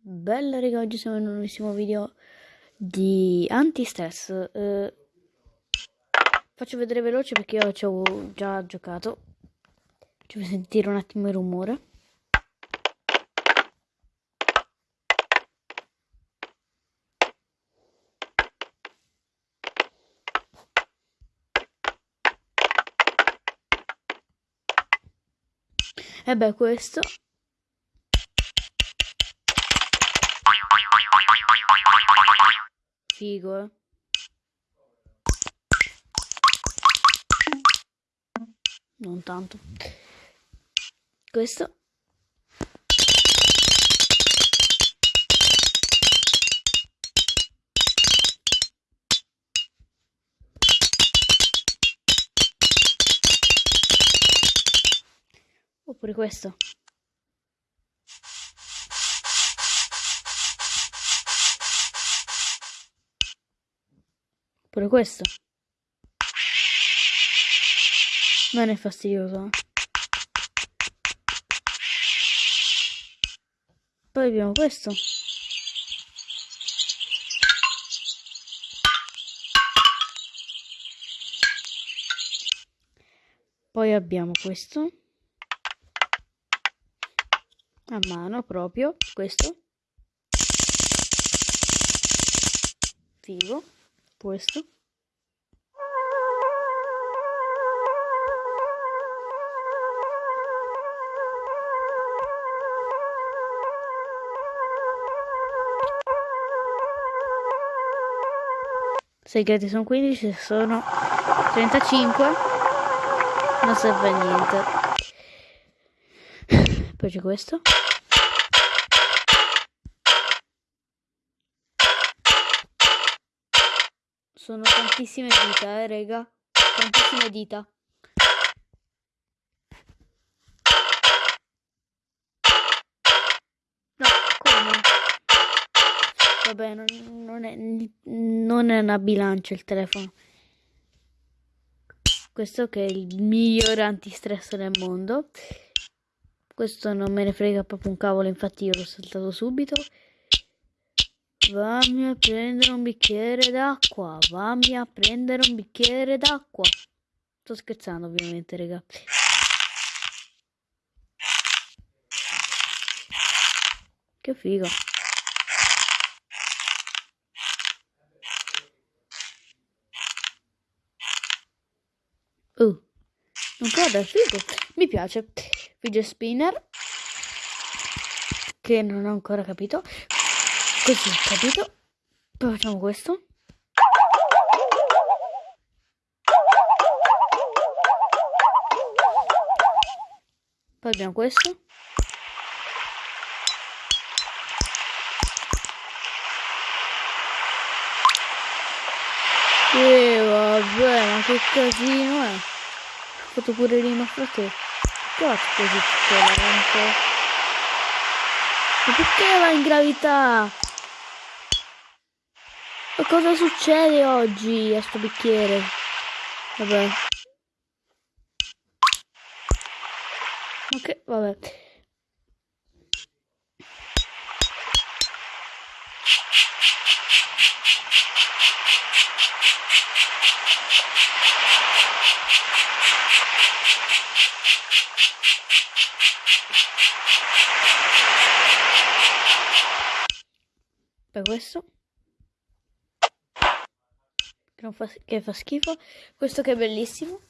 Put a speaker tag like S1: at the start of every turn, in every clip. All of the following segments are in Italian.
S1: Bella raga, oggi siamo in un nuovissimo video di anti-stress eh, Faccio vedere veloce perché io ci ho già giocato. Ci fai sentire un attimo il rumore E beh, questo Figo, eh. Non tanto. Questo. Oppure questo. Pure questo. Non è fastidioso. Poi abbiamo questo. Poi abbiamo questo. A mano proprio. Questo. Figo questo segreti sono 15 se sono 35 non serve a niente c'è questo Sono tantissime dita, eh, rega. Tantissime dita. No, come? Vabbè, non, non, è, non è una bilancia il telefono. Questo che è il migliore antistress del mondo. Questo non me ne frega proprio un cavolo, infatti io l'ho saltato subito. Vammi a prendere un bicchiere d'acqua. Vammi a prendere un bicchiere d'acqua. Sto scherzando ovviamente, raga. Che figo. Uh, non credo, è figo. Mi piace. Video spinner. Che non ho ancora capito. Così, capito? Poi facciamo questo. Poi abbiamo questo. E vabbè, ma che casino è? Ho fatto pure rima fra te. Cazzo così lento. Ma perché va in gravità? Ma cosa succede oggi a sto bicchiere? Vabbè. Ok, vabbè. Per questo che, fa, che fa schifo. Questo che è bellissimo.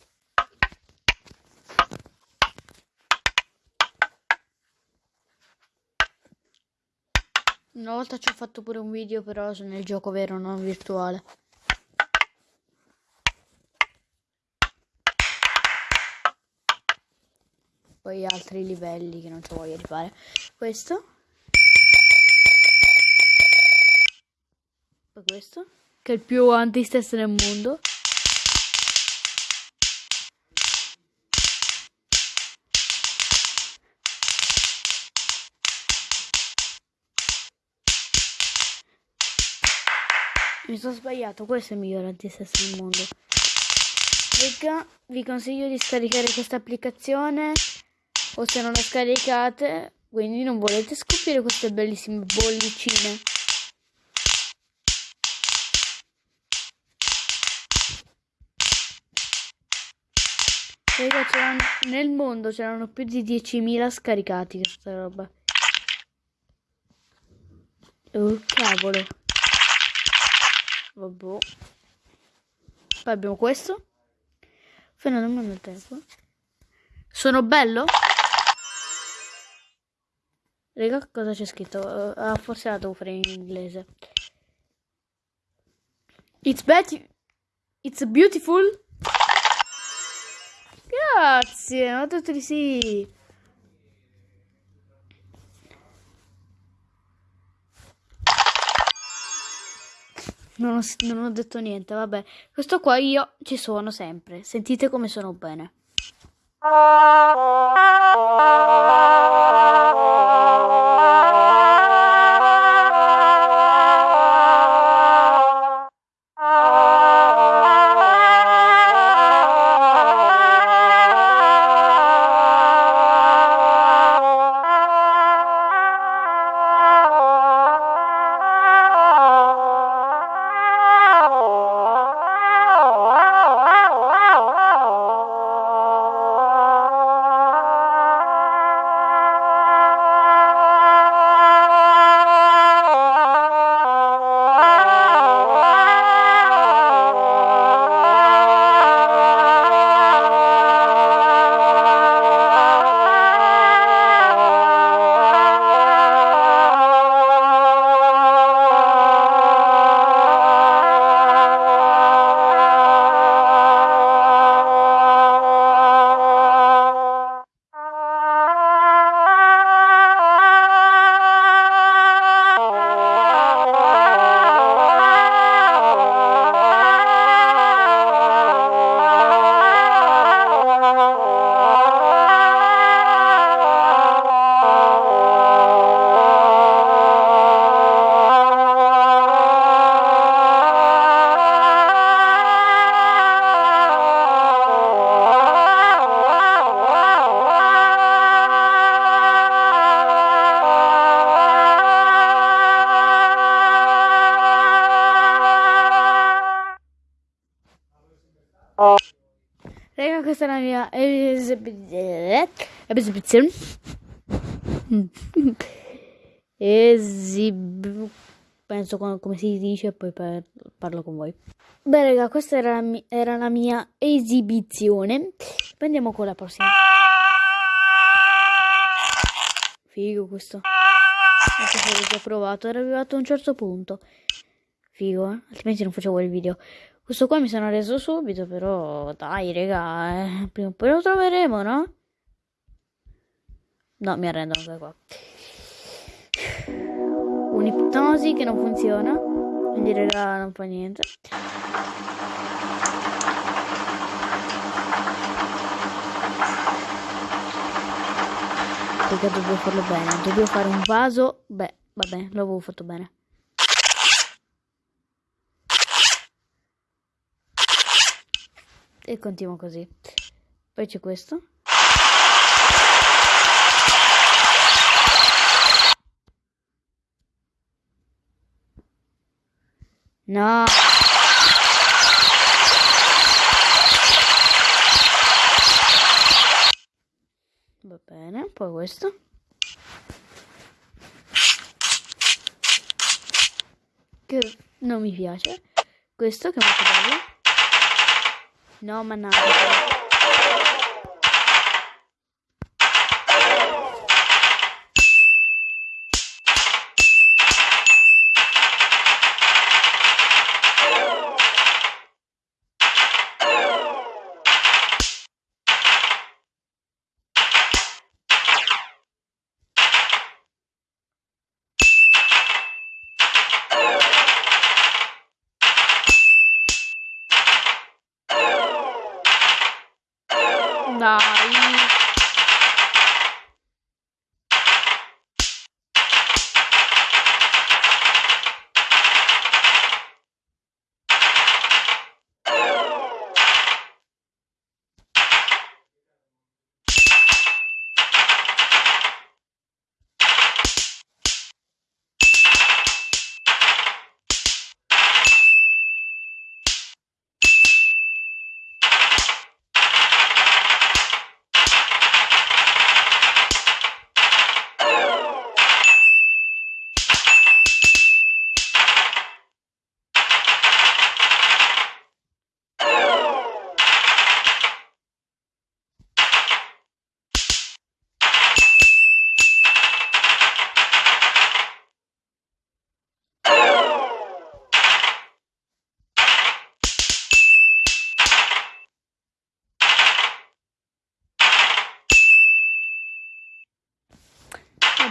S1: Una volta ci ho fatto pure un video però nel gioco vero, non virtuale. Poi altri livelli che non ci voglio rifare. Questo. Poi questo che è il più anti-stress del mondo. Mi sono sbagliato, questo è il miglior antistress del mondo. Raga, vi consiglio di scaricare questa applicazione o se non la scaricate, quindi non volete scoprire queste bellissime bollicine. Nel mondo c'erano più di 10.000 scaricati questa roba. Oh cavolo. Vabbè. Poi abbiamo questo. Manda il tempo. Sono bello? Raga, cosa c'è scritto? Uh, forse la devo fare in inglese. It's, It's beautiful. Grazie, detto di sì. Non ho, non ho detto niente, vabbè. Questo qua io ci sono sempre. Sentite come sono bene. Esibizione. Esib... Penso come si dice, poi parlo con voi. Beh, raga, questa era la, mia, era la mia esibizione. Andiamo con la prossima. Figo questo. Questo l'ho già provato, era arrivato a un certo punto. Figo, eh? altrimenti non facevo il video. Questo qua mi sono reso subito, però dai, raga, eh, prima o poi lo troveremo, no? No, mi arrendo anche qua. Un'ipnosi che non funziona, quindi raga, non fa niente. Perché dobbiamo farlo bene, dobbiamo fare un vaso, beh, vabbè, l'avevo fatto bene. E continuo così. Poi c'è questo. No. Va bene, poi questo. Che non mi piace. Questo che è molto bello. No, mannaggia. Dai.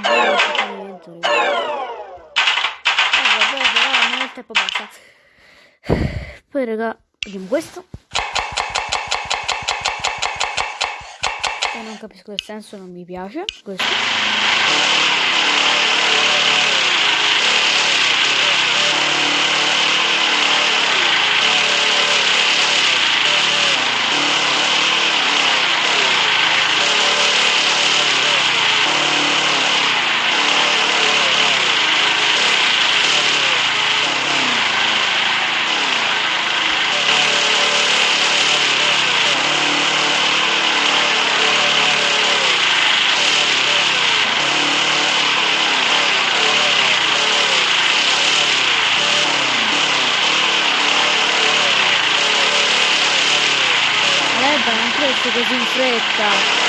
S1: bello appuntamento, raga. Eh, vabbè, però non è il tempo basta. Poi, raga, vediamo questo. E non capisco il senso, non mi piace. Questo. Aleba, non cresce così in fretta.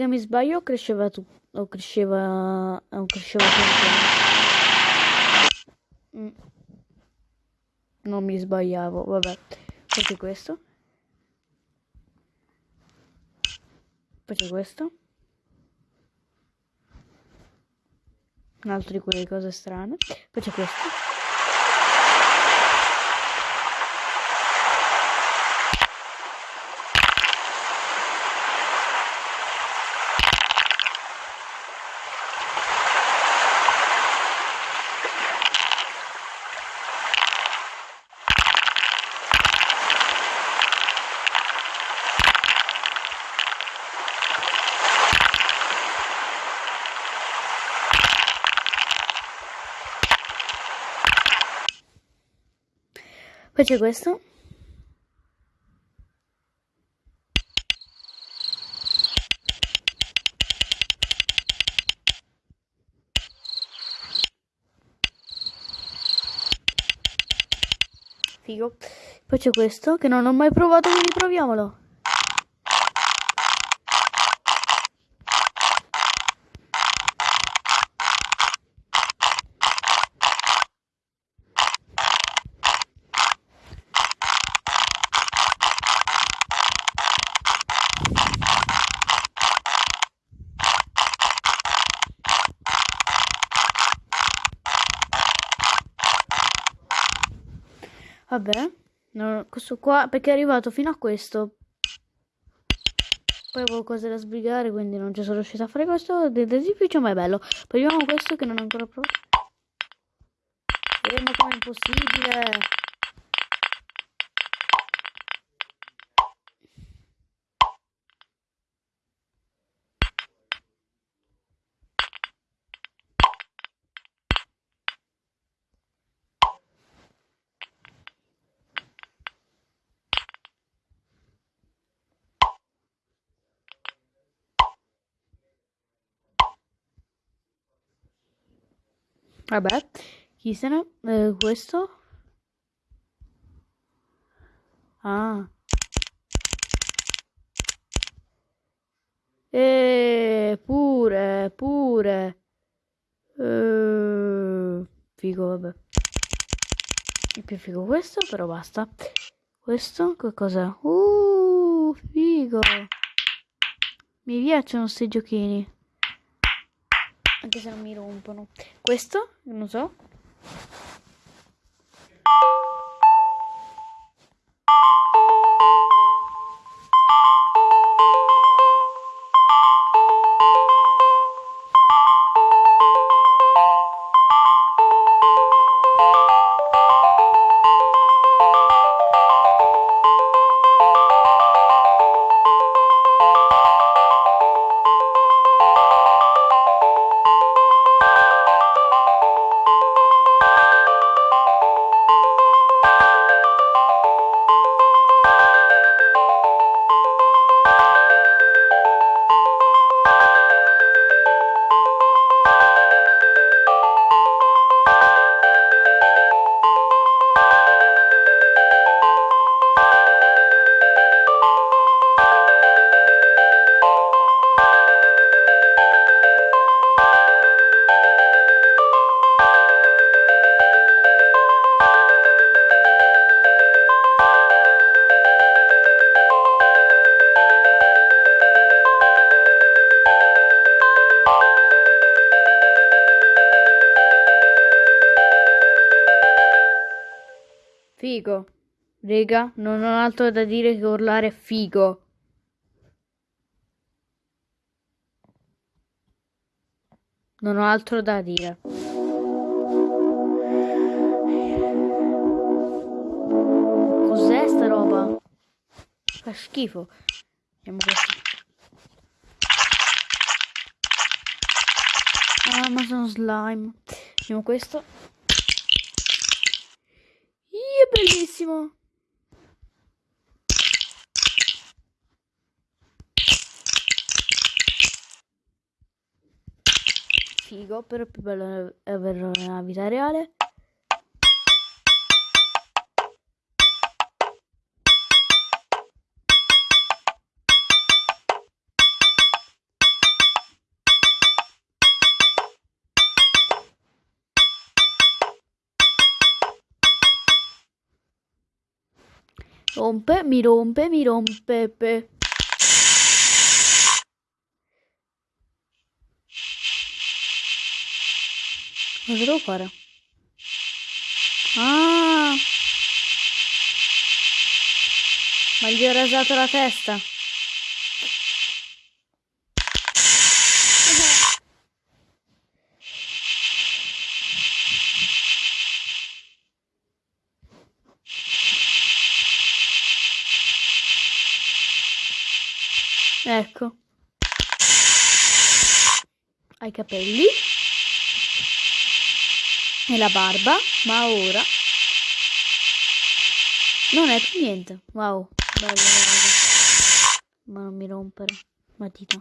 S1: Raga, mi sbaglio cresceva tu? O cresceva... O cresceva? Mm. Non mi sbagliavo, vabbè. C'è questo. C'è questo. Un altro di quelle cose strane. Poi c'è questo. C'è questo. Figo. Poi c'è questo che non ho mai provato, quindi proviamolo. Vabbè, no, questo qua perché è arrivato fino a questo. Poi avevo cose da sbrigare, quindi non ci sono riuscita a fare questo. Del edificio, ma è bello. Poi vediamo questo che non ho ancora provato. Ma come è impossibile? Vabbè, chi se ne... eh, questo? Ah. E pure, pure. Eh, figo, vabbè. È più figo questo, però basta. Questo, che cos'è? Uh, figo. Mi piacciono questi giochini. Anche se non mi rompono. Questo, non so. Rega, non ho altro da dire che urlare figo. Non ho altro da dire. Cos'è sta roba? Fa schifo. Vediamo questo. Amazon slime. Vediamo questo. Ih, è bellissimo. Figo, però è più bello averlo nella vita reale. Rompe, mi rompe, mi rompe. Pe. Cosa devo fare? Ah! Ma gli ho rasato la testa. Ecco. Ha i capelli. La barba. Ma ora... Non è più niente. Wow. Bello, bello. Ma non mi rompere. Matita.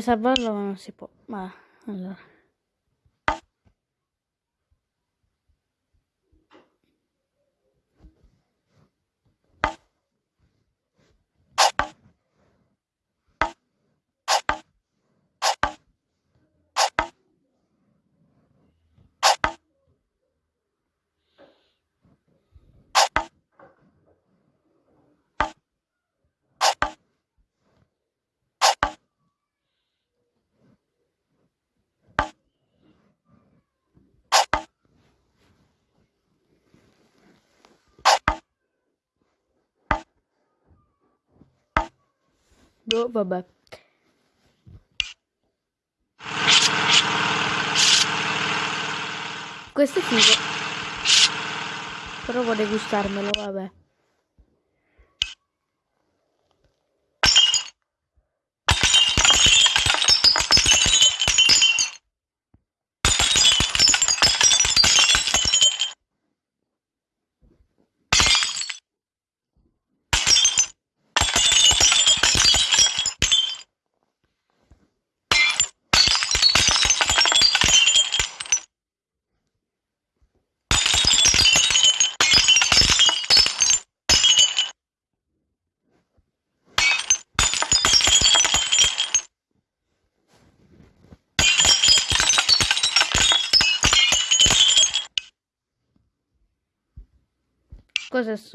S1: Salvarlo ma non si può. Ma allora. Boh, vabbè. Questo è figo. Però vorrei gustarmelo, vabbè.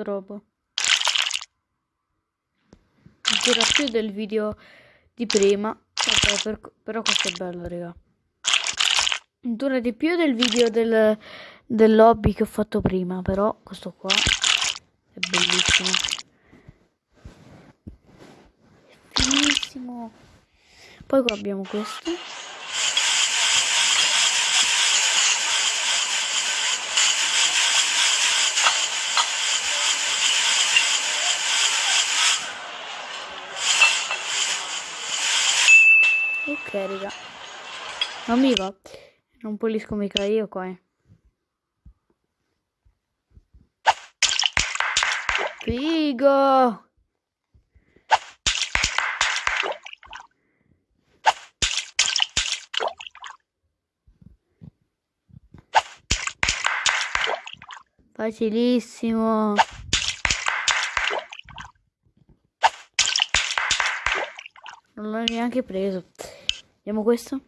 S1: Sto robo? Dura più del video di prima. Vabbè, per, però questo è bello, raga. Dura di più del video del, del lobby che ho fatto prima, però questo qua è bellissimo. È finissimo. Poi qua abbiamo questo. ok raga. Non mi va. Non pulisco mica io qua eh. figo! Facilissimo. Non l'ho neanche preso. Vediamo questo.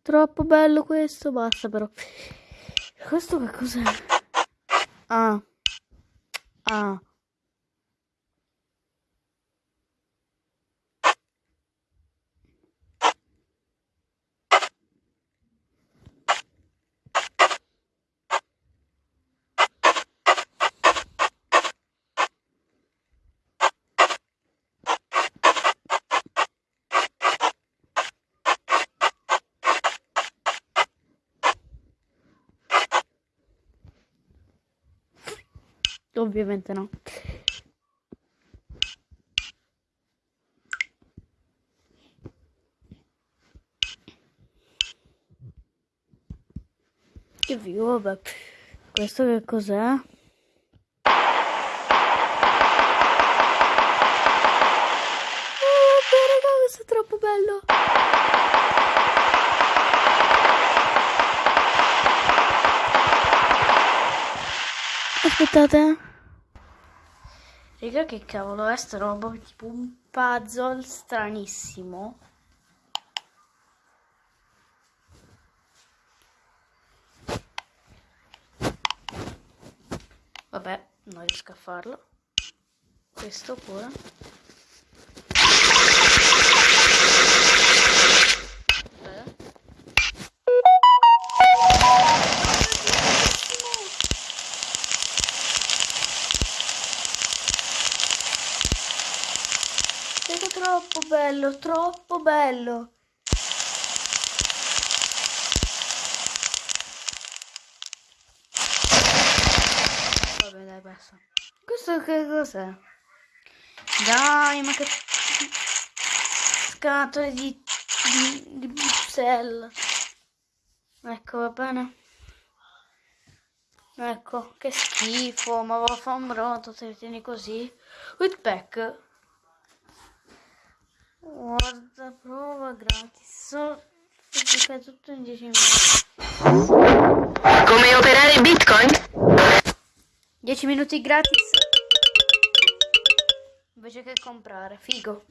S1: Troppo bello questo, basta però. Questo che cos'è? Ah. Ah. Ovviamente no. Che vivo, vabbè. Questo che cos'è? Oh, questo è troppo bello. Aspettate. Raga, che cavolo è sta roba? Tipo un puzzle stranissimo. Vabbè, non riesco a farlo. Questo pure. Bello, troppo bello. Vabbè, dai, basta. Questo che cos'è? Dai, ma che scatole di, di, di Bruxelles. Ecco, va bene. Ecco, che schifo, ma va a fare un brodo se tieni così. Whitpack. Guarda, prova gratis. So, si fa tutto in 10 minuti.
S2: Come operare Bitcoin?
S1: 10 minuti gratis. Invece che comprare, figo.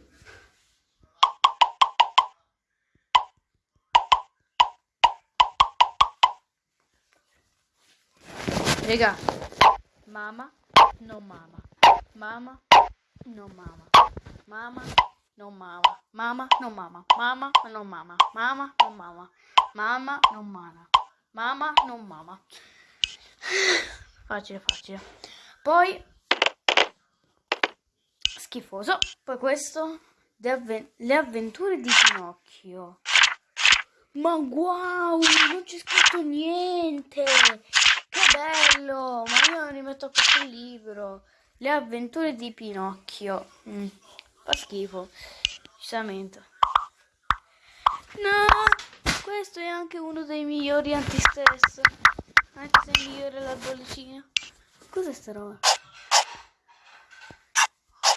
S1: Raga, mamma, no mamma. Mamma, no mamma. Mamma, no mamma. Mamma, no mamma. Mamma, no mamma. Mamma, no mamma. Mamma, no mamma. Mamma, no mamma. Facile, facile. Poi schifoso. Poi questo avven- le avventure di Pinocchio. Ma wow, non c'è scritto niente. Che bello! Ma io mi metto a questo libro. Le avventure di Pinocchio. Mm, fa schifo. Decisamente. No, questo è anche uno dei migliori antistress. Anche se è migliore la bollicina. Cos'è sta roba?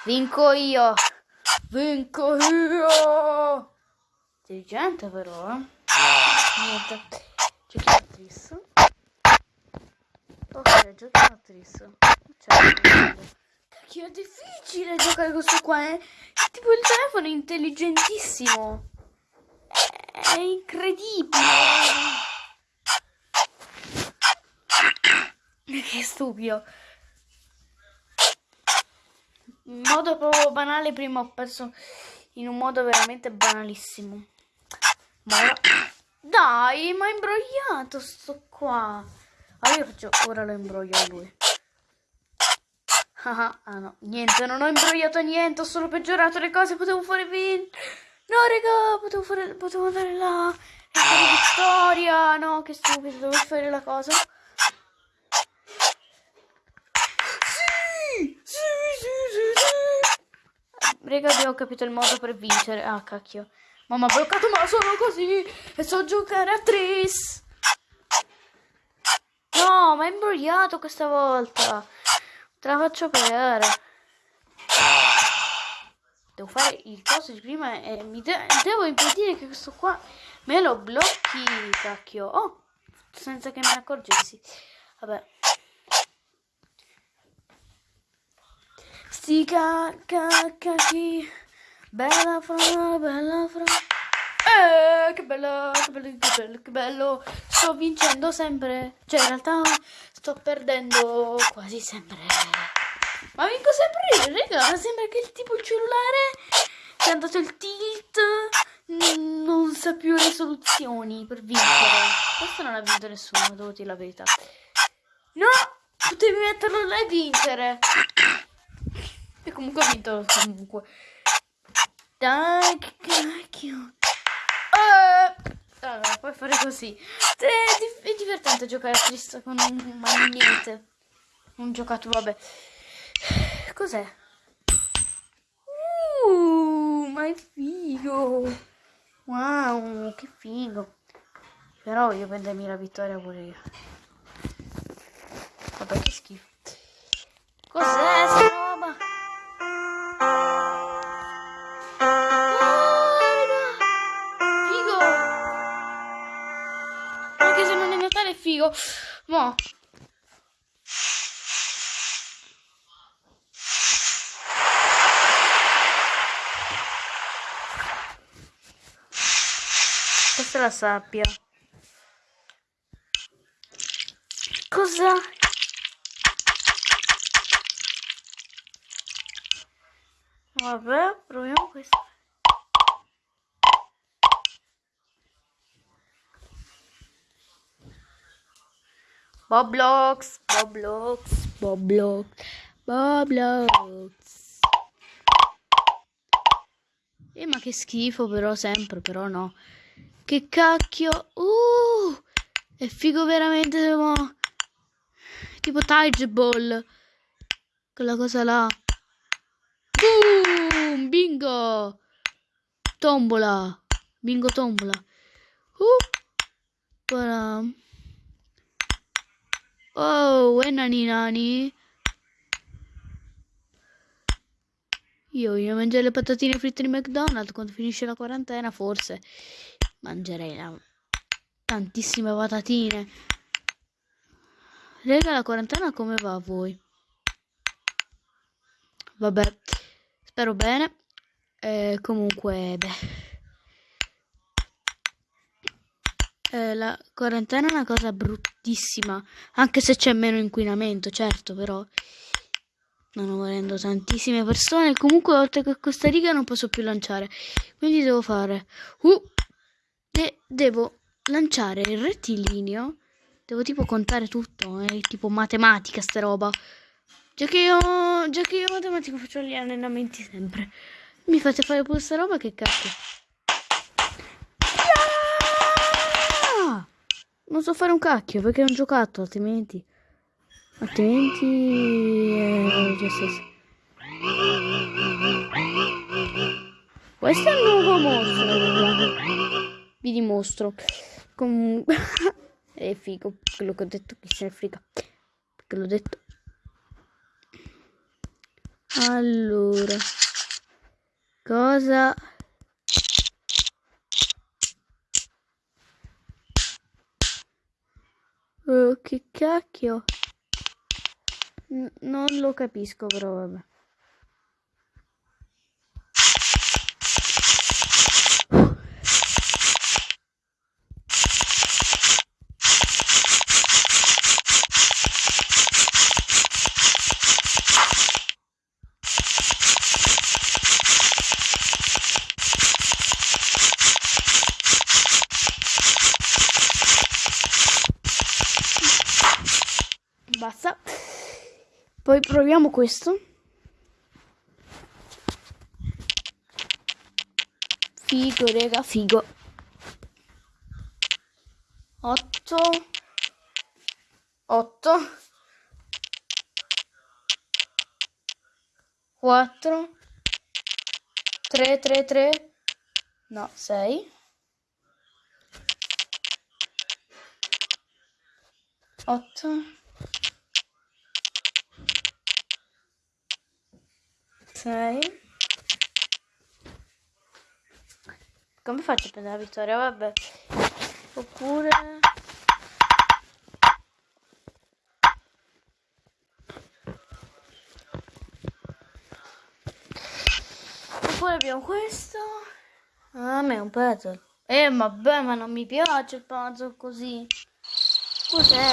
S1: Vinco io! Vinco io! Intelligente però, eh? Niente. Giocatrice. Ok, giocatrice. Cioè, Cacchio, è difficile giocare questo qua, eh? Tipo il telefono è intelligentissimo. È incredibile. Che stupido. In modo proprio banale, prima ho perso in un modo veramente banalissimo. Ma. Dai, ma è imbrogliato sto qua. Ah, io faccio... Ora lo imbroglio lui. Ah, ah, no, niente, non ho imbrogliato niente, ho solo peggiorato le cose, potevo fare 20. No, raga, potevo fare... Potevo andare là. E fare vittoria. No, che stupido, dovevo fare la cosa. Sì, sì, sì, sì, sì. Raga, abbiamo capito il modo per vincere. Ah, cacchio. Mamma ha bloccato, ma sono così. E so giocare a tris. No, ma è imbrogliato questa volta. Te la faccio vedere. Devo fare il coso di prima e mi de- devo impedire che questo qua me lo blocchi, cacchio. Oh, senza che me ne accorgessi. Vabbè. Sti cacchi. Bella fra, bella fra. Eh, che bello, che bello, che bello, che bello. Sto vincendo sempre. Cioè, in realtà sto perdendo quasi sempre. Ma vinco sempre io, raga. Sembra che il tipo il cellulare che ha dato il tilt non sa più le soluzioni per vincere. Questo non ha vinto nessuno, devo dire la verità. No, potevi metterlo e vincere. E comunque ho vinto comunque. Dai, che cacchio. Allora, puoi fare così. È, divertente giocare a triste con un magnete. Un giocato, vabbè. Cos'è? Uh, ma è figo. Wow, che figo. Però voglio prendermi la vittoria pure io. Vabbè, che schifo. Cos'è sta figo. Mo. Questa è la sabbia. Cosa? Vabbè, proviamo questo. Boblox, Boblox, Boblox, Boblox. Eh, ma che schifo però sempre, però no. Che cacchio. Uh, è figo veramente, mo. Tipo Tige Ball. Quella cosa là. Boom, bingo. Tombola. Bingo tombola. Uh. Voilà. Oh, e nani nani. Io voglio mangiare le patatine fritte di McDonald's quando finisce la quarantena, forse mangerei la... tantissime patatine. Rega, la quarantena come va a voi? Vabbè, spero bene. Eh, comunque, beh. Eh, la quarantena è una cosa bruttissima, anche se c'è meno inquinamento, certo, però stanno morendo tantissime persone. Comunque, oltre che a Costa Rica non posso più lanciare, quindi devo fare... Uh, de- devo lanciare il rettilineo, devo tipo contare tutto, è tipo matematica sta roba. Già che io, già che io matematica faccio gli allenamenti sempre. Mi fate fare pure sta roba, che cazzo. Ah! Non so fare un cacchio perché è un giocato, altrimenti. Altrimenti. Eh, già stesso. Questo è il nuovo mostro. Vi dimostro. Comunque. è figo. Quello che ho detto, chi se ne frega. Perché l'ho detto. Allora. Cosa. Oh, che cacchio? N- non lo capisco, però vabbè. Basta. Poi proviamo questo. Figo, rega, figo. 8 8 4 3 3 3 no 6 8 6 come faccio a prendere la vittoria vabbè oppure abbiamo questo. Ah, a me è un puzzle. Eh, vabbè, ma non mi piace il puzzle così. Cos'è?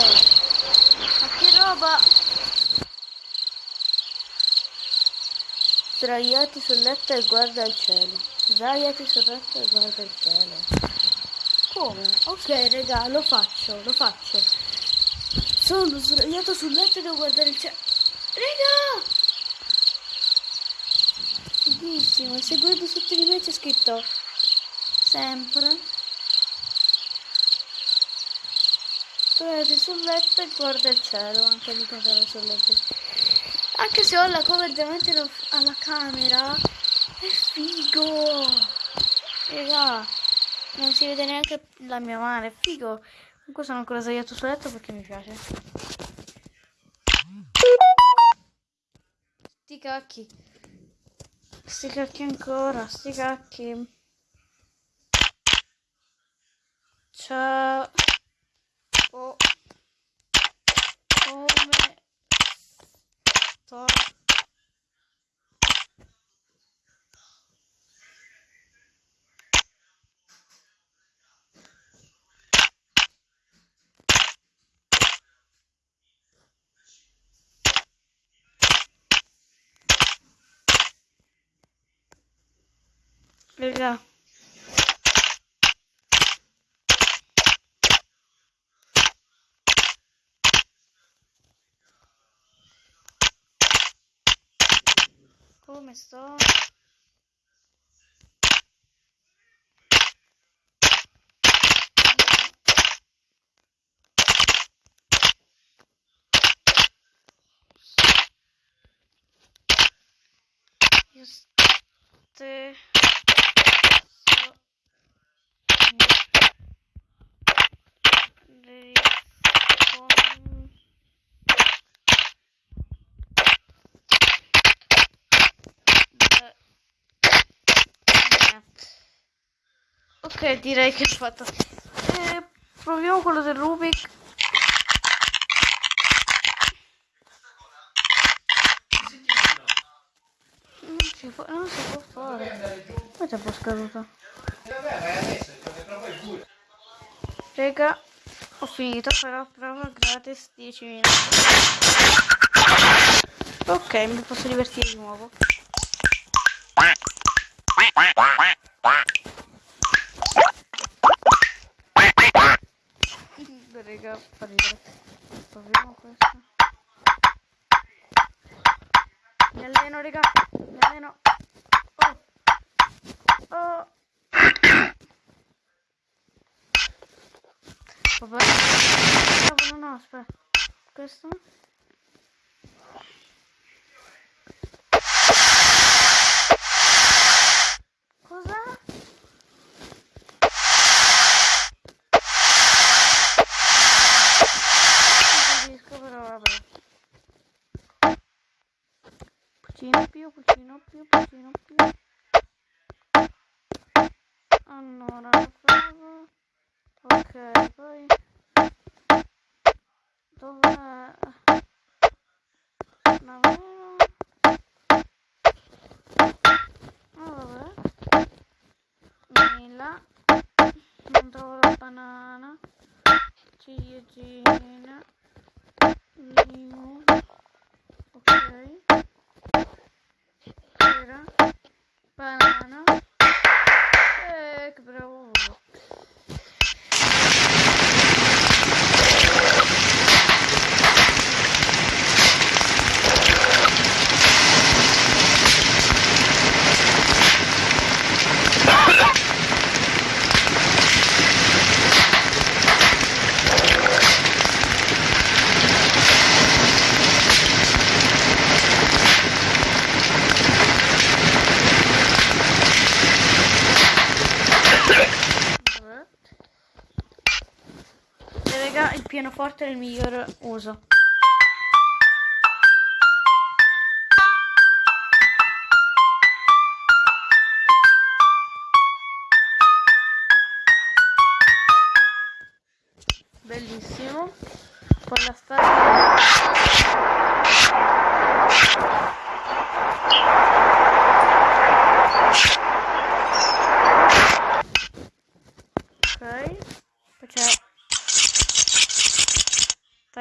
S1: Ma che roba? Sdraiati sul letto e guarda il cielo. Sdraiati sul letto e guarda il cielo. Come? Ok, raga, lo faccio, lo faccio. Sono sdraiato sul letto e devo guardare il cielo. Raga! Fighissimo, e se guardo sotto di me c'è scritto sempre. Sdraiati sul letto e guarda il cielo, anche lì cantare sul letto. Anche se ho la cover davanti alla, alla camera, è figo! Raga, non si vede neanche la mia mano, è figo. Comunque sono ancora sdraiato sul letto perché mi piace. Sti cacchi. Sti cacchi ancora, sti cacchi. Ciao. Oh. Come sto? Raga. Come sto? Io ste... so- Ricon- Beh. Direi che ho fatto. Eh, proviamo quello del Rubik. Non si può, non si può fare. Poi c'è un po' scaduto. Raga, ho finito, però prova gratis 10 minuti. Ok, mi posso divertire di nuovo. Raga, fa ridere. Proviamo questo. Mi alleno, raga. Mi alleno. Oh. Oh. Vabbè. No, no, aspetta. Questo? Mela. Non trovo la banana. Ciliegina. limo Ok. Era. Banana. Eh, che bravo. Pianoforte è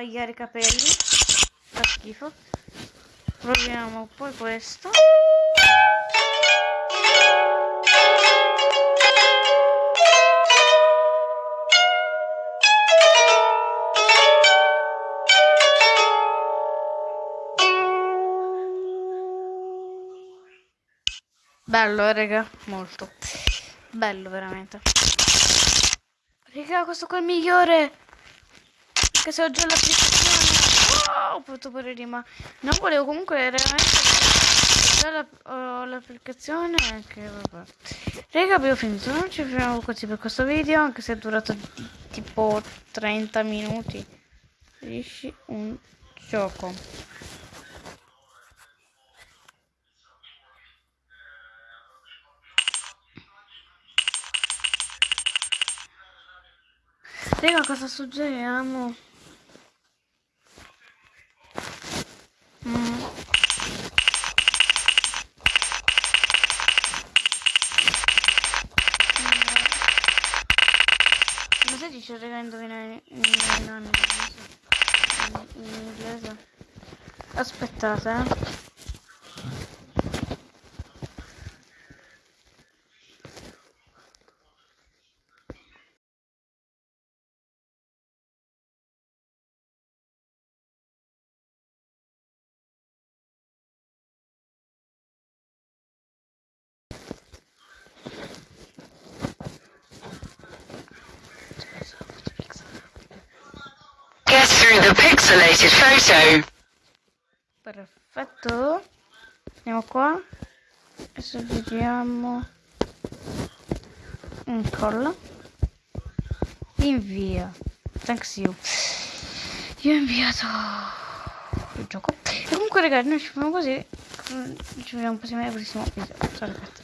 S1: tagliare i capelli. Fa schifo. Proviamo poi questo. Bello, eh, raga, molto. Bello, veramente. Raga, questo qua è il migliore. Anche se ho già l'applicazione. Oh, ho potuto pure rima. No, volevo comunque veramente... Ho l'applicazione anche, vabbè. Raga, abbiamo finito. Non ci fermiamo così per questo video, anche se è durato tipo 30 minuti. Riesci un gioco. Raga, cosa suggeriamo? Mm. Ma se dice raga indovinare indovinare in, in inglese? Aspettate, eh.
S2: Pixelated photo.
S1: Perfetto. Andiamo qua. Adesso vediamo. Incolla. Invia. Thanks you. Io ho inviato il gioco. E comunque ragazzi, noi ci vediamo così. Ci vediamo prossimo prossimo video. Ciao ragazzi.